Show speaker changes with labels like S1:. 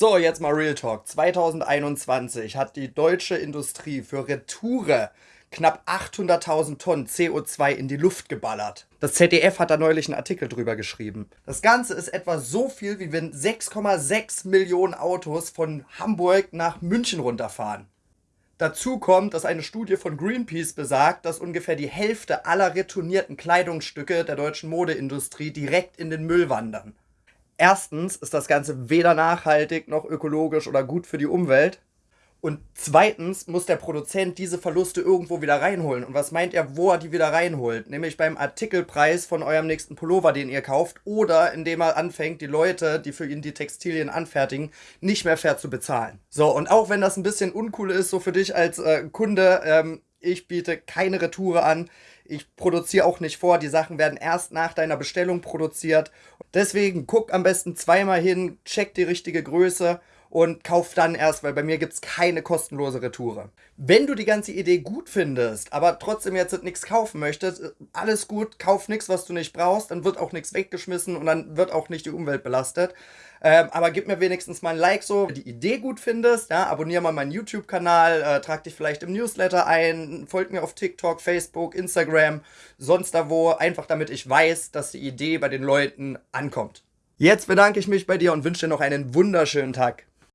S1: So, jetzt mal Real Talk. 2021 hat die deutsche Industrie für Retoure knapp 800.000 Tonnen CO2 in die Luft geballert. Das ZDF hat da neulich einen Artikel drüber geschrieben. Das Ganze ist etwa so viel, wie wenn 6,6 Millionen Autos von Hamburg nach München runterfahren. Dazu kommt, dass eine Studie von Greenpeace besagt, dass ungefähr die Hälfte aller retournierten Kleidungsstücke der deutschen Modeindustrie direkt in den Müll wandern. Erstens ist das Ganze weder nachhaltig noch ökologisch oder gut für die Umwelt. Und zweitens muss der Produzent diese Verluste irgendwo wieder reinholen. Und was meint er, wo er die wieder reinholt? Nämlich beim Artikelpreis von eurem nächsten Pullover, den ihr kauft, oder indem er anfängt, die Leute, die für ihn die Textilien anfertigen, nicht mehr fair zu bezahlen. So, und auch wenn das ein bisschen uncool ist, so für dich als äh, Kunde, ähm, ich biete keine Retoure an. Ich produziere auch nicht vor. Die Sachen werden erst nach deiner Bestellung produziert. Deswegen guck am besten zweimal hin, check die richtige Größe und kauf dann erst, weil bei mir gibt es keine kostenlose Retoure. Wenn du die ganze Idee gut findest, aber trotzdem jetzt nichts kaufen möchtest, alles gut, kauf nichts, was du nicht brauchst, dann wird auch nichts weggeschmissen und dann wird auch nicht die Umwelt belastet. Ähm, aber gib mir wenigstens mal ein Like so, wenn du die Idee gut findest. Ja, abonniere mal meinen YouTube-Kanal, äh, trag dich vielleicht im Newsletter ein, folg mir auf TikTok, Facebook, Instagram, sonst da wo, einfach damit ich weiß, dass die Idee bei den Leuten ankommt. Jetzt bedanke ich mich bei dir und wünsche dir noch einen wunderschönen Tag.